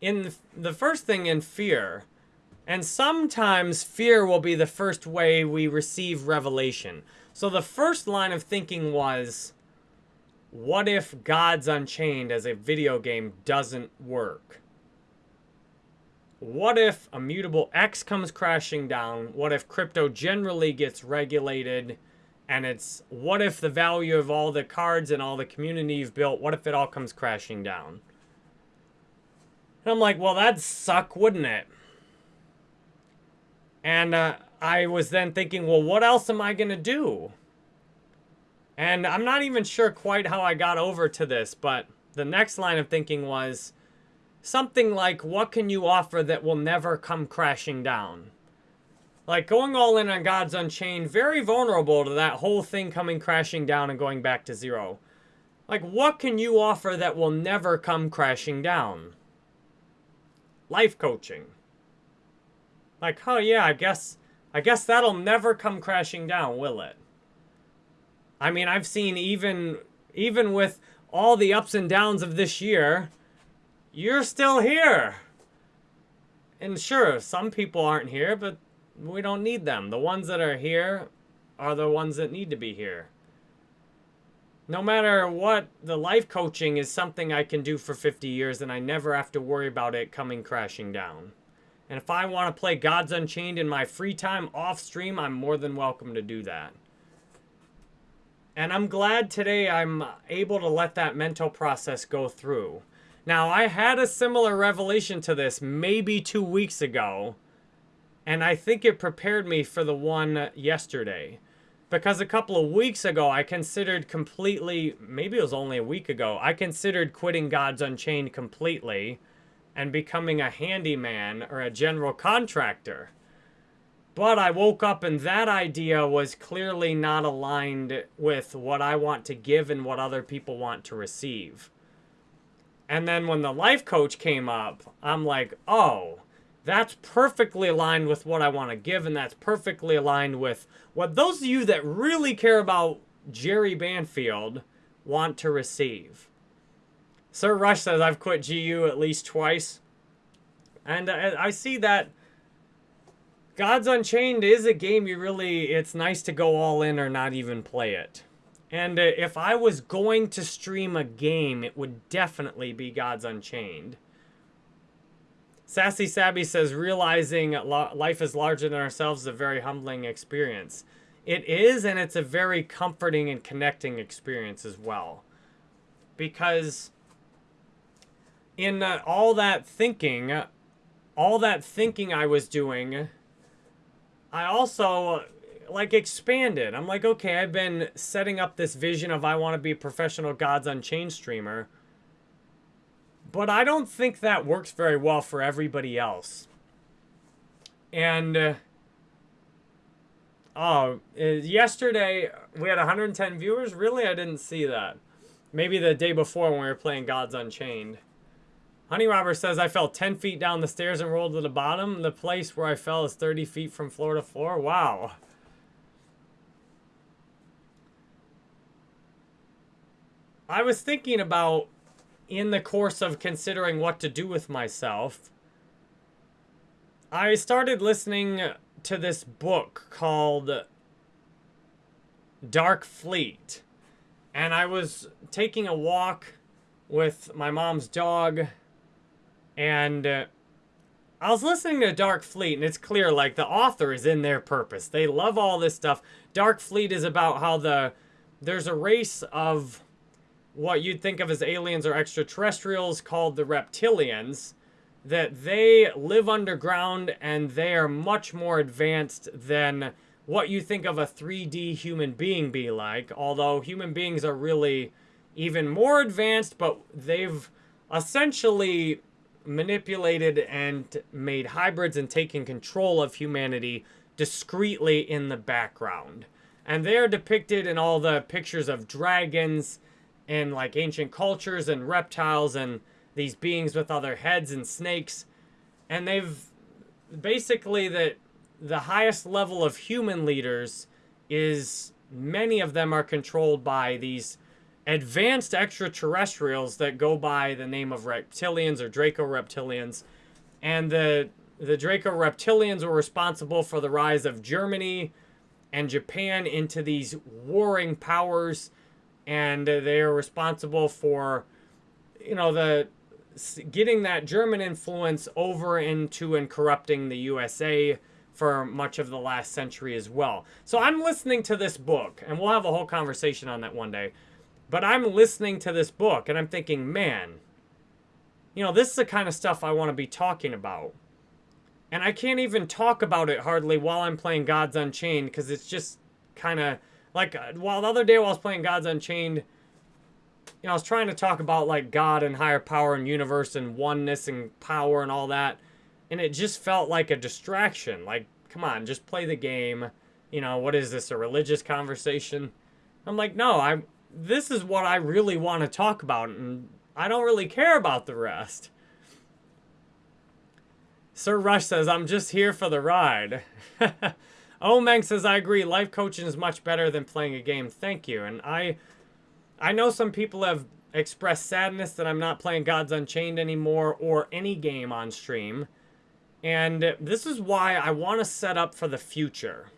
In the first thing in fear and sometimes fear will be the first way we receive revelation. So the first line of thinking was, what if Gods Unchained as a video game doesn't work? What if Immutable X comes crashing down? What if crypto generally gets regulated? And it's, what if the value of all the cards and all the community you've built, what if it all comes crashing down? And I'm like, well, that'd suck, wouldn't it? And uh, I was then thinking, well, what else am I going to do? And I'm not even sure quite how I got over to this, but the next line of thinking was something like, what can you offer that will never come crashing down? Like going all in on Gods Unchained, very vulnerable to that whole thing coming crashing down and going back to zero. Like, what can you offer that will never come crashing down? Life coaching. Like, oh yeah, I guess, I guess that'll never come crashing down, will it? I mean, I've seen even, even with all the ups and downs of this year, you're still here. And sure, some people aren't here, but we don't need them. The ones that are here are the ones that need to be here. No matter what, the life coaching is something I can do for 50 years and I never have to worry about it coming crashing down. And if I want to play Gods Unchained in my free time off stream, I'm more than welcome to do that. And I'm glad today I'm able to let that mental process go through. Now, I had a similar revelation to this maybe two weeks ago, and I think it prepared me for the one yesterday. Because a couple of weeks ago, I considered completely, maybe it was only a week ago, I considered quitting Gods Unchained completely and becoming a handyman or a general contractor. But I woke up and that idea was clearly not aligned with what I want to give and what other people want to receive. And then when the life coach came up, I'm like, oh, That's perfectly aligned with what I want to give, and that's perfectly aligned with what those of you that really care about Jerry Banfield want to receive. Sir Rush says, I've quit GU at least twice. And I see that Gods Unchained is a game you really, it's nice to go all in or not even play it. And uh, if I was going to stream a game, it would definitely be Gods Unchained. Sassy Sabby says, realizing life is larger than ourselves is a very humbling experience. It is, and it's a very comforting and connecting experience as well. Because in uh, all that thinking, all that thinking I was doing, I also like expanded. I'm like, okay, I've been setting up this vision of I want to be a professional Gods Unchained streamer. But I don't think that works very well for everybody else. And uh, oh, uh, yesterday we had 110 viewers. Really, I didn't see that. Maybe the day before when we were playing Gods Unchained. Honey Robber says, I fell 10 feet down the stairs and rolled to the bottom. The place where I fell is 30 feet from floor to floor. Wow. I was thinking about, in the course of considering what to do with myself, I started listening to this book called Dark Fleet. And I was taking a walk with my mom's dog and uh, I was listening to Dark Fleet, and it's clear, like, the author is in their purpose. They love all this stuff. Dark Fleet is about how the there's a race of what you'd think of as aliens or extraterrestrials called the reptilians that they live underground and they are much more advanced than what you think of a 3D human being be like. Although human beings are really even more advanced, but they've essentially manipulated and made hybrids and taken control of humanity discreetly in the background. And they're depicted in all the pictures of dragons and like ancient cultures and reptiles and these beings with other heads and snakes. And they've basically that the highest level of human leaders is many of them are controlled by these advanced extraterrestrials that go by the name of reptilians or Draco reptilians. And the, the Draco reptilians were responsible for the rise of Germany and Japan into these warring powers. And they are responsible for, you know, the getting that German influence over into and corrupting the USA for much of the last century as well. So I'm listening to this book, and we'll have a whole conversation on that one day. But I'm listening to this book and I'm thinking, man, you know, this is the kind of stuff I want to be talking about. And I can't even talk about it hardly while I'm playing Gods Unchained because it's just kind of like uh, while the other day while I was playing Gods Unchained, you know, I was trying to talk about like God and higher power and universe and oneness and power and all that. And it just felt like a distraction. Like, come on, just play the game. You know, what is this, a religious conversation? I'm like, no, I'm this is what I really want to talk about, and I don't really care about the rest. Sir Rush says, I'm just here for the ride. Omeng says, I agree. Life coaching is much better than playing a game. Thank you. And I I know some people have expressed sadness that I'm not playing Gods Unchained anymore or any game on stream. And this is why I want to set up for the future.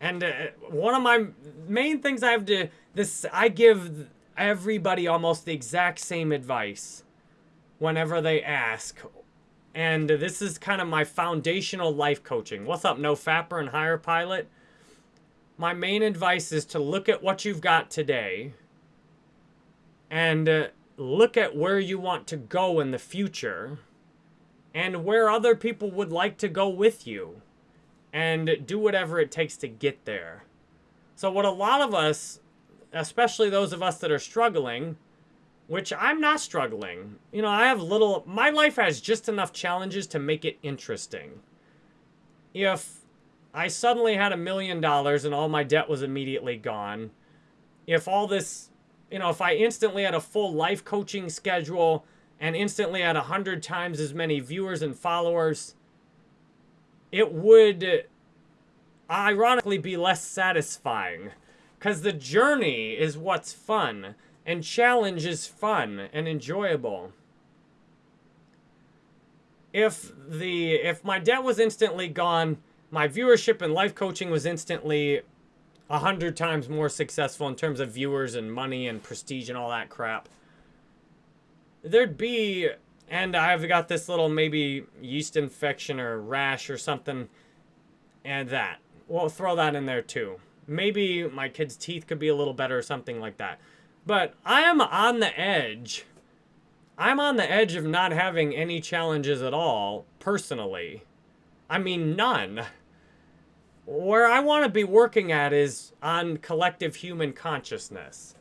And uh, one of my main things I have to this I give everybody almost the exact same advice whenever they ask. And this is kind of my foundational life coaching. What's up, No Fapper and Higher Pilot? My main advice is to look at what you've got today and uh, look at where you want to go in the future and where other people would like to go with you and do whatever it takes to get there. So what a lot of us, especially those of us that are struggling, which I'm not struggling. You know, I have little, my life has just enough challenges to make it interesting. If I suddenly had a million dollars and all my debt was immediately gone, if all this, you know, if I instantly had a full life coaching schedule and instantly had a hundred times as many viewers and followers, it would ironically be less satisfying. Because the journey is what's fun, and challenge is fun and enjoyable. If the if my debt was instantly gone, my viewership and life coaching was instantly a hundred times more successful in terms of viewers and money and prestige and all that crap. There'd be, and I've got this little maybe yeast infection or rash or something, and that. We'll throw that in there too. Maybe my kid's teeth could be a little better or something like that. But I am on the edge. I'm on the edge of not having any challenges at all, personally. I mean, none where I want to be working at is on collective human consciousness.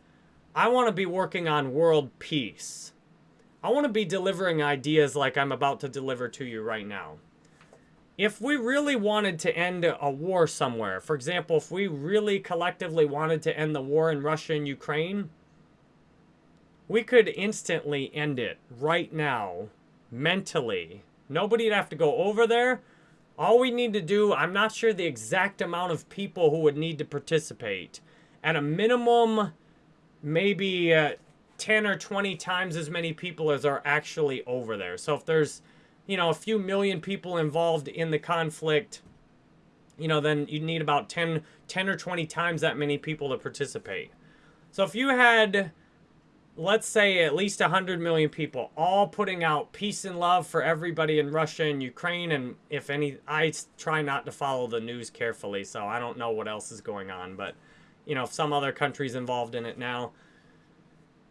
I want to be working on world peace. I want to be delivering ideas like I'm about to deliver to you right now. If we really wanted to end a war somewhere, for example, if we really collectively wanted to end the war in Russia and Ukraine, we could instantly end it right now, mentally. Nobody'd have to go over there. All we need to do, I'm not sure the exact amount of people who would need to participate. At a minimum, maybe uh, 10 or 20 times as many people as are actually over there. So if there's, you know, a few million people involved in the conflict, you know, then you'd need about 10, 10 or 20 times that many people to participate. So if you had let's say at least 100 million people all putting out peace and love for everybody in Russia and Ukraine and if any I try not to follow the news carefully so I don't know what else is going on but you know some other countries involved in it now.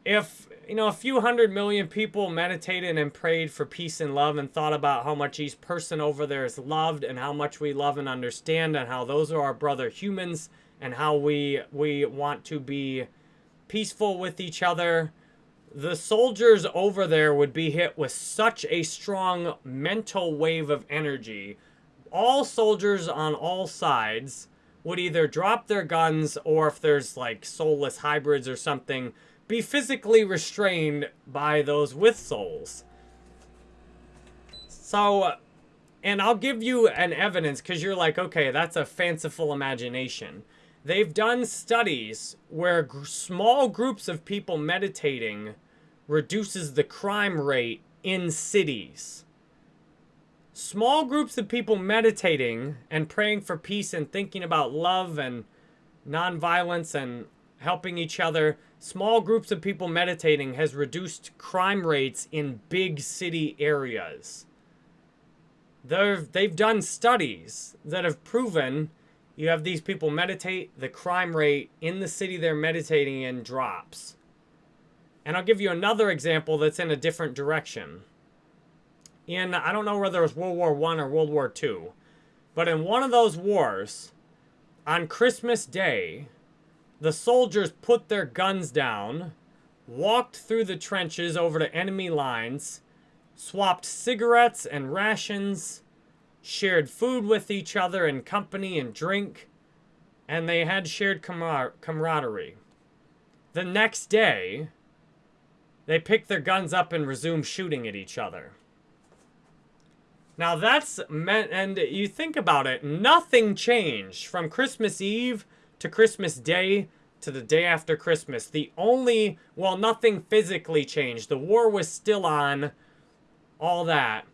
If you know a few hundred million people meditated and prayed for peace and love and thought about how much each person over there is loved and how much we love and understand and how those are our brother humans and how we we want to be peaceful with each other, the soldiers over there would be hit with such a strong mental wave of energy. All soldiers on all sides would either drop their guns or if there's like soulless hybrids or something, be physically restrained by those with souls. So, and I'll give you an evidence because you're like, okay, that's a fanciful imagination. They've done studies where small groups of people meditating reduces the crime rate in cities. Small groups of people meditating and praying for peace and thinking about love and nonviolence and helping each other, small groups of people meditating has reduced crime rates in big city areas. They've, they've done studies that have proven you have these people meditate, the crime rate in the city they're meditating in drops. And I'll give you another example that's in a different direction. In, I don't know whether it was World War One or World War Two, but in one of those wars, on Christmas Day, the soldiers put their guns down, walked through the trenches over to enemy lines, swapped cigarettes and rations, shared food with each other and company and drink, and they had shared camar camaraderie. The next day, they picked their guns up and resumed shooting at each other. Now that's meant, and you think about it, nothing changed from Christmas Eve to Christmas Day to the day after Christmas. The only, well, nothing physically changed. The war was still on, all that.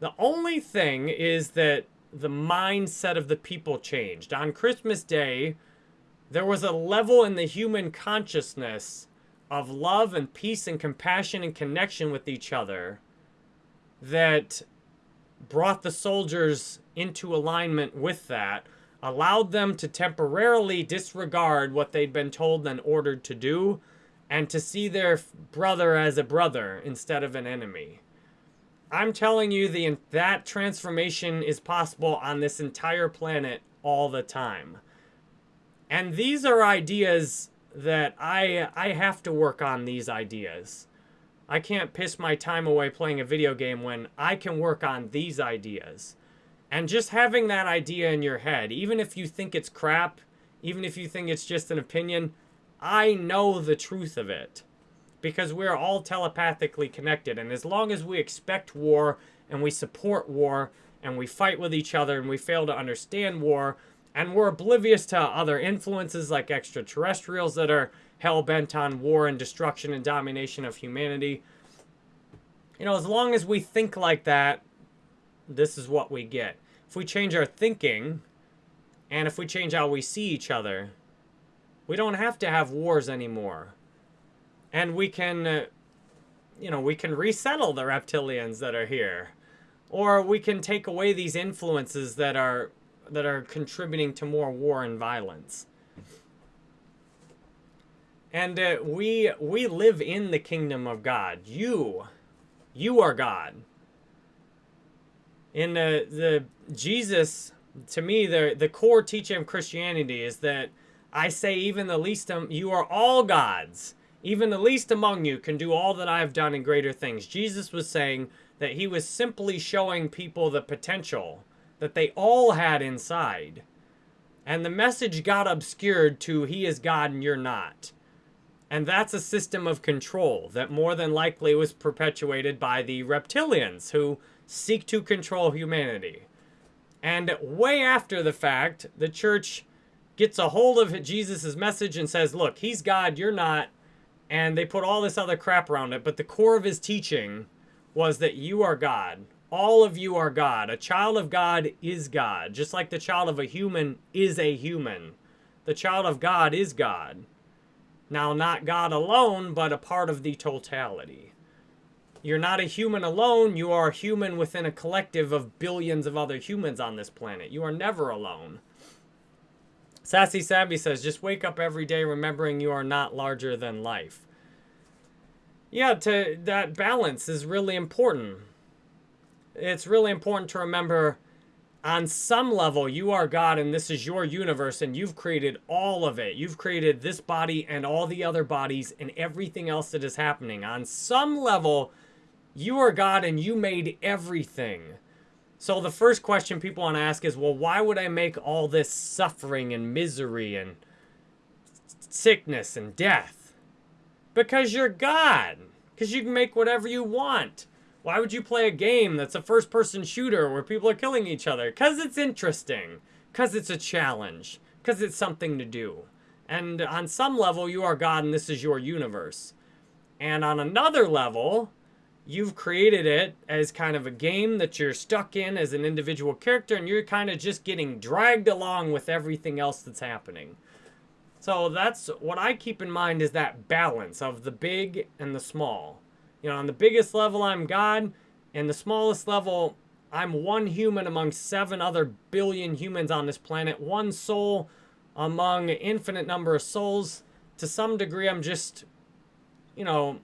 The only thing is that the mindset of the people changed. On Christmas Day, there was a level in the human consciousness of love and peace and compassion and connection with each other that brought the soldiers into alignment with that, allowed them to temporarily disregard what they'd been told and ordered to do, and to see their brother as a brother instead of an enemy. I'm telling you the that transformation is possible on this entire planet all the time. And these are ideas that I I have to work on these ideas. I can't piss my time away playing a video game when I can work on these ideas. And just having that idea in your head, even if you think it's crap, even if you think it's just an opinion, I know the truth of it because we're all telepathically connected. And as long as we expect war and we support war and we fight with each other and we fail to understand war and we're oblivious to other influences like extraterrestrials that are hell bent on war and destruction and domination of humanity. You know, as long as we think like that, this is what we get. If we change our thinking, and if we change how we see each other, we don't have to have wars anymore. And we can, uh, you know, we can resettle the reptilians that are here. Or we can take away these influences that are that are contributing to more war and violence. And uh, we we live in the kingdom of God. You, you are God. In the the Jesus, to me, the the core teaching of Christianity is that I say even the least of you are all gods. Even the least among you can do all that I have done in greater things. Jesus was saying that he was simply showing people the potential that they all had inside. And the message got obscured to he is God and you're not. And that's a system of control that more than likely was perpetuated by the reptilians who seek to control humanity. And way after the fact, the church gets a hold of Jesus' message and says, look, he's God, you're not. And they put all this other crap around it. But the core of his teaching was that you are God. All of you are God. A child of God is God. Just like the child of a human is a human. The child of God is God. Now, not God alone, but a part of the totality. You're not a human alone. You are a human within a collective of billions of other humans on this planet. You are never alone. Sassy Savvy says, just wake up every day remembering you are not larger than life. Yeah, to that balance is really important it's really important to remember on some level, you are God and this is your universe and you've created all of it. You've created this body and all the other bodies and everything else that is happening. On some level, you are God and you made everything. So the first question people want to ask is, well, why would I make all this suffering and misery and sickness and death? Because you're God. Because you can make whatever you want. Why would you play a game that's a first-person shooter where people are killing each other? Because it's interesting. Because it's a challenge. Because it's something to do. And on some level, you are God and this is your universe. And on another level, you've created it as kind of a game that you're stuck in as an individual character and you're kind of just getting dragged along with everything else that's happening. So that's what I keep in mind is that balance of the big and the small. You know, on the biggest level, I'm God. And the smallest level, I'm one human among seven other billion humans on this planet. One soul among infinite number of souls. To some degree, I'm just, you know,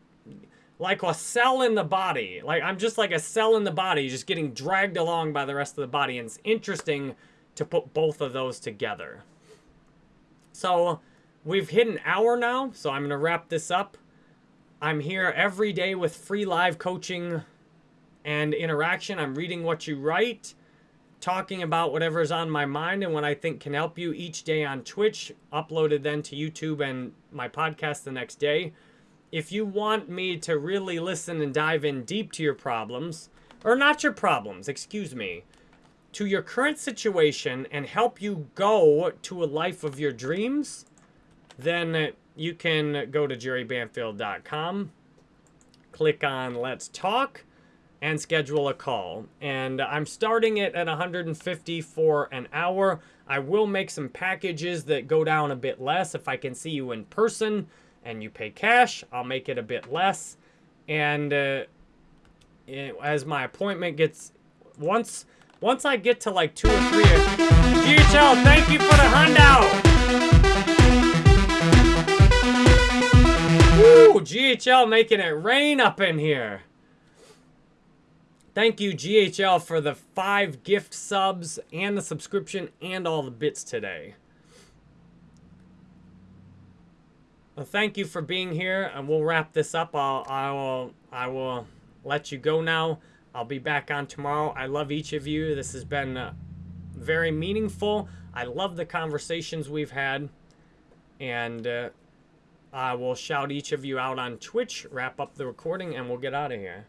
like a cell in the body. Like, I'm just like a cell in the body, just getting dragged along by the rest of the body. And it's interesting to put both of those together. So, we've hit an hour now, so I'm going to wrap this up. I'm here every day with free live coaching and interaction. I'm reading what you write, talking about whatever's on my mind and what I think can help you each day on Twitch, uploaded then to YouTube and my podcast the next day. If you want me to really listen and dive in deep to your problems, or not your problems, excuse me, to your current situation and help you go to a life of your dreams, then you can go to jerrybanfield.com, click on Let's Talk, and schedule a call. And I'm starting it at 150 for an hour. I will make some packages that go down a bit less. If I can see you in person and you pay cash, I'll make it a bit less. And uh, it, as my appointment gets, once once I get to like two or three, GHL, thank you for the handout. Woo! GHL making it rain up in here. Thank you, GHL, for the five gift subs and the subscription and all the bits today. Well, thank you for being here, and we'll wrap this up. I'll, I will, I will let you go now. I'll be back on tomorrow. I love each of you. This has been uh, very meaningful. I love the conversations we've had, and. Uh, I will shout each of you out on Twitch, wrap up the recording, and we'll get out of here.